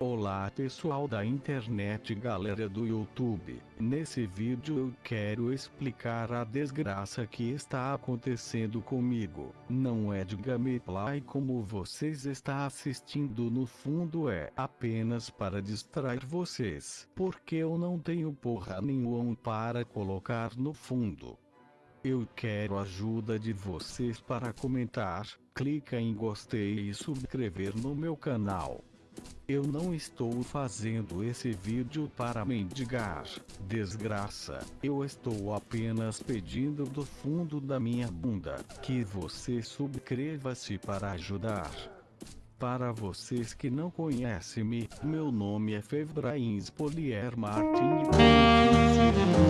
Olá pessoal da internet galera do YouTube, nesse vídeo eu quero explicar a desgraça que está acontecendo comigo, não é de gameplay como vocês está assistindo no fundo é apenas para distrair vocês, porque eu não tenho porra nenhuma para colocar no fundo. Eu quero ajuda de vocês para comentar, clica em gostei e subscrever no meu canal. Eu não estou fazendo esse vídeo para mendigar, desgraça, eu estou apenas pedindo do fundo da minha bunda, que você subscreva-se para ajudar. Para vocês que não conhecem-me, meu nome é Fevrains Polier Martin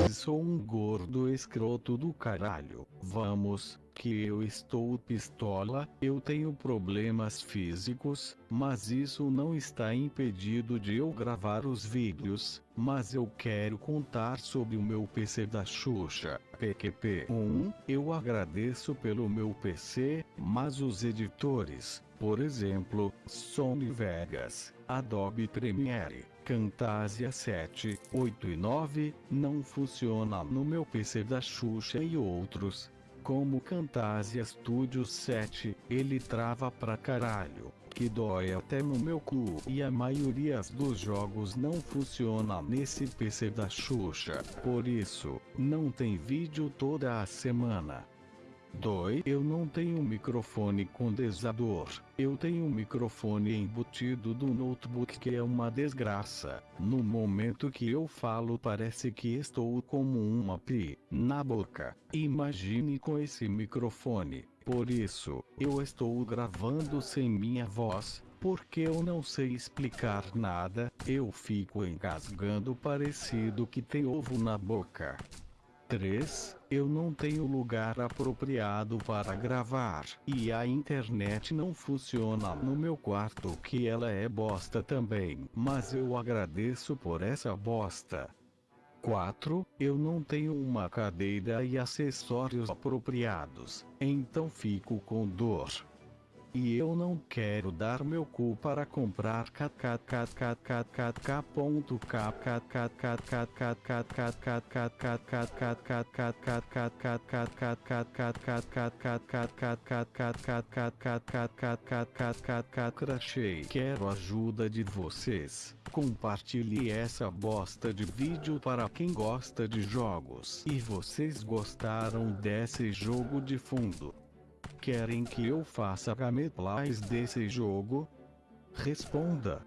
e sou um gordo escroto do caralho. Vamos, que eu estou pistola, eu tenho problemas físicos, mas isso não está impedido de eu gravar os vídeos, mas eu quero contar sobre o meu PC da Xuxa, PQP1, eu agradeço pelo meu PC, mas os editores, por exemplo, Sony Vegas, Adobe Premiere, Camtasia 7, 8 e 9, não funciona no meu PC da Xuxa e outros, como Camtasia Studio 7, ele trava pra caralho, que dói até no meu cu. E a maioria dos jogos não funciona nesse PC da Xuxa, por isso, não tem vídeo toda a semana. 2. Eu não tenho microfone condensador. Eu tenho um microfone embutido do notebook que é uma desgraça. No momento que eu falo parece que estou como uma pi na boca. Imagine com esse microfone. Por isso, eu estou gravando sem minha voz, porque eu não sei explicar nada, eu fico engasgando parecido que tem ovo na boca. 3. Eu não tenho lugar apropriado para gravar, e a internet não funciona no meu quarto que ela é bosta também, mas eu agradeço por essa bosta. 4. Eu não tenho uma cadeira e acessórios apropriados, então fico com dor. E eu não quero dar meu cu para comprar crachei. Quero ajuda de vocês. Compartilhe essa bosta de vídeo para quem gosta de jogos. E vocês gostaram desse jogo de fundo? Querem que eu faça gameplays desse jogo? Responda.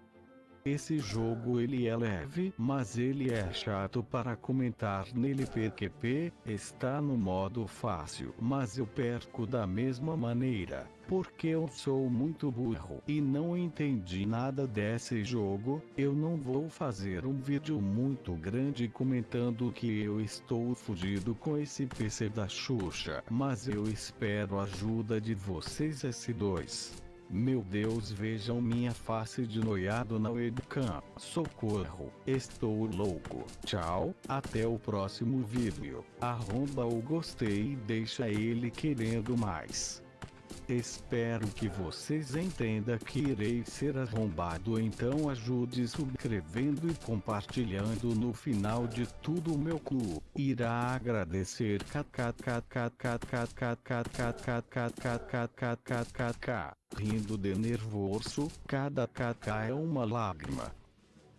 Esse jogo ele é leve, mas ele é chato para comentar nele PQP, está no modo fácil, mas eu perco da mesma maneira, porque eu sou muito burro e não entendi nada desse jogo, eu não vou fazer um vídeo muito grande comentando que eu estou fudido com esse PC da Xuxa, mas eu espero a ajuda de vocês S2. Meu Deus vejam minha face de noiado na webcam. Socorro, estou louco. Tchau, até o próximo vídeo. Arromba o gostei e deixa ele querendo mais. Espero que vocês entendam que irei ser arrombado então ajude subscrevendo e compartilhando no final de tudo meu cu. Irá agradecer rindo de nervoso, cada kk é uma lágrima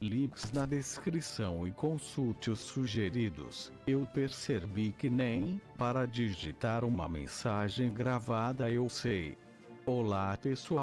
links na descrição e consulte os sugeridos. Eu percebi que nem, para digitar uma mensagem gravada eu sei. Olá pessoal.